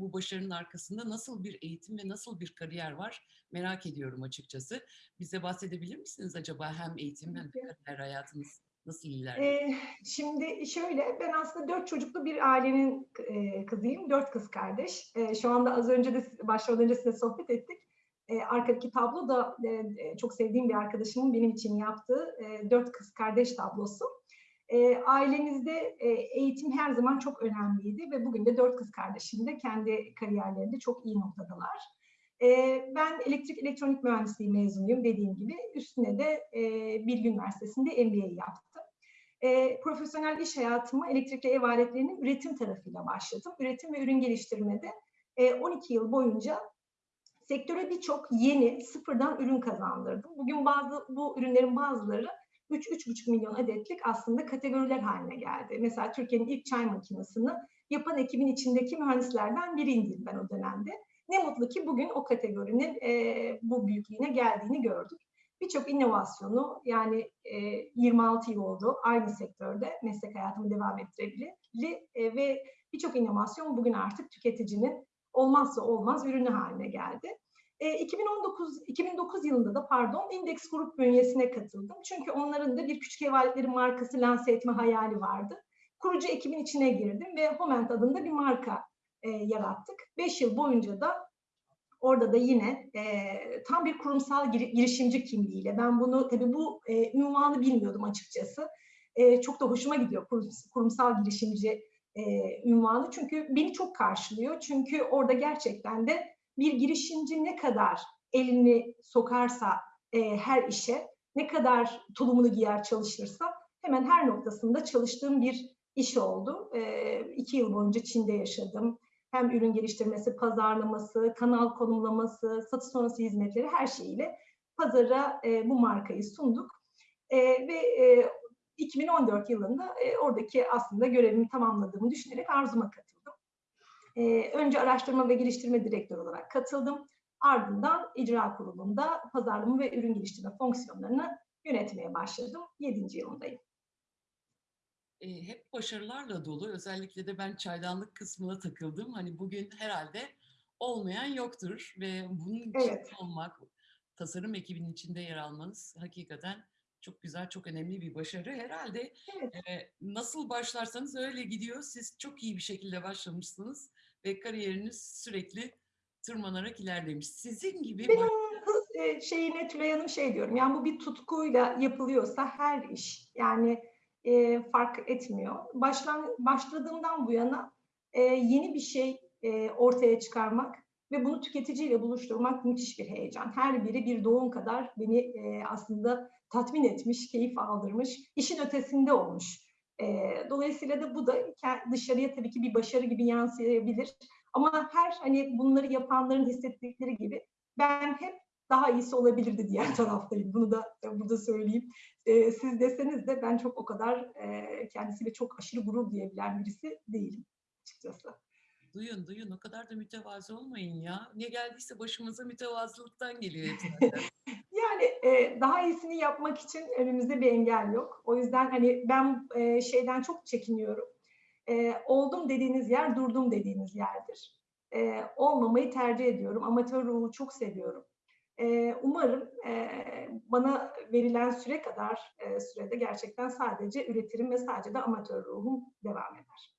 bu başarının arkasında nasıl bir eğitim ve nasıl bir kariyer var merak ediyorum açıkçası. Bize bahsedebilir misiniz acaba hem eğitim hem de kariyer hayatınız nasıl ilerliyor? Ee, şimdi şöyle, ben aslında dört çocuklu bir ailenin e, kızıyım. Dört kız kardeş. E, şu anda az önce de başlamadan önce size sohbet ettik. E, arkadaki tablo da e, çok sevdiğim bir arkadaşımın benim için yaptığı e, dört kız kardeş tablosu. E, ailemizde e, eğitim her zaman çok önemliydi ve bugün de dört kız kardeşim de kendi kariyerlerinde çok iyi noktadalar. E, ben elektrik elektronik mühendisliği mezunuyum dediğim gibi. Üstüne de e, Bilgi Üniversitesi'nde MBA yaptım. E, profesyonel iş hayatıma elektrikli ev aletlerinin üretim tarafıyla başladım. Üretim ve ürün geliştirmede e, 12 yıl boyunca sektöre birçok yeni sıfırdan ürün kazandırdım. Bugün bazı bu ürünlerin bazıları 3-3,5 milyon adetlik aslında kategoriler haline geldi. Mesela Türkiye'nin ilk çay makinesini yapan ekibin içindeki mühendislerden biriydim ben o dönemde. Ne mutlu ki bugün o kategorinin e, bu büyüklüğüne geldiğini gördük. Birçok inovasyonu yani e, 26 yıl oldu aynı sektörde meslek hayatımı devam ettirebilir e, ve birçok inovasyon bugün artık tüketicinin olmazsa olmaz ürünü haline geldi. E, 2019 2009 yılında da pardon Index Grup bünyesine katıldım. Çünkü onların da bir küçük ev aletleri markası lanse etme hayali vardı. Kurucu ekibin içine girdim ve Homent adında bir marka e, yarattık. Beş yıl boyunca da orada da yine e, tam bir kurumsal gir, girişimci kimliğiyle ben bunu tabii bu e, ünvanı bilmiyordum açıkçası. E, çok da hoşuma gidiyor kurum, kurumsal girişimci e, ünvanı çünkü beni çok karşılıyor. Çünkü orada gerçekten de bir girişimci ne kadar elini sokarsa e, her işe, ne kadar tulumunu giyer çalışırsa hemen her noktasında çalıştığım bir iş oldu. E, iki yıl boyunca Çin'de yaşadım. Hem ürün geliştirmesi, pazarlaması, kanal konumlaması, satış sonrası hizmetleri her şeyiyle pazara e, bu markayı sunduk. E, ve e, 2014 yılında e, oradaki aslında görevimi tamamladığımı düşünerek Arzum'a katıldım. E, önce araştırma ve geliştirme direktörü olarak katıldım. Ardından icra kurulunda pazarlama ve ürün geliştirme fonksiyonlarını yönetmeye başladım. 7. yılındayım. E, hep başarılarla dolu. Özellikle de ben çaydanlık kısmına takıldım. Hani bugün herhalde olmayan yoktur ve bunun için Evet. olmak, tasarım ekibinin içinde yer almanız hakikaten çok güzel, çok önemli bir başarı. Herhalde Evet. e, nasıl başlarsanız öyle gidiyor. Siz çok iyi bir şekilde başlamışsınız ve kariyeriniz sürekli tırmanarak ilerlemiş. Sizin gibi Ben baş- onun hız e, şeyine Tülay Hanım şey diyorum. Yani bu bir tutkuyla yapılıyorsa her iş yani e, fark etmiyor. Başlan, başladığımdan bu yana e, yeni bir şey e, ortaya çıkarmak ve bunu tüketiciyle buluşturmak müthiş bir heyecan. Her biri bir doğum kadar beni e, aslında tatmin etmiş, keyif aldırmış, işin ötesinde olmuş. E, dolayısıyla da bu da dışarıya tabii ki bir başarı gibi yansıyabilir. Ama her hani bunları yapanların hissettikleri gibi ben hep daha iyisi olabilirdi diğer taraftayım. Bunu da burada söyleyeyim. E, siz deseniz de ben çok o kadar e, kendisiyle çok aşırı gurur duyabilen birisi değilim açıkçası. Duyun duyun o kadar da mütevazı olmayın ya. Ne geldiyse başımıza mütevazılıktan geliyor. Yani e, daha iyisini yapmak için önümüzde bir engel yok. O yüzden hani ben e, şeyden çok çekiniyorum. E, oldum dediğiniz yer durdum dediğiniz yerdir. E, olmamayı tercih ediyorum. Amatör ruhu çok seviyorum. E, umarım e, bana verilen süre kadar e, sürede gerçekten sadece üretirim ve sadece de amatör ruhum devam eder.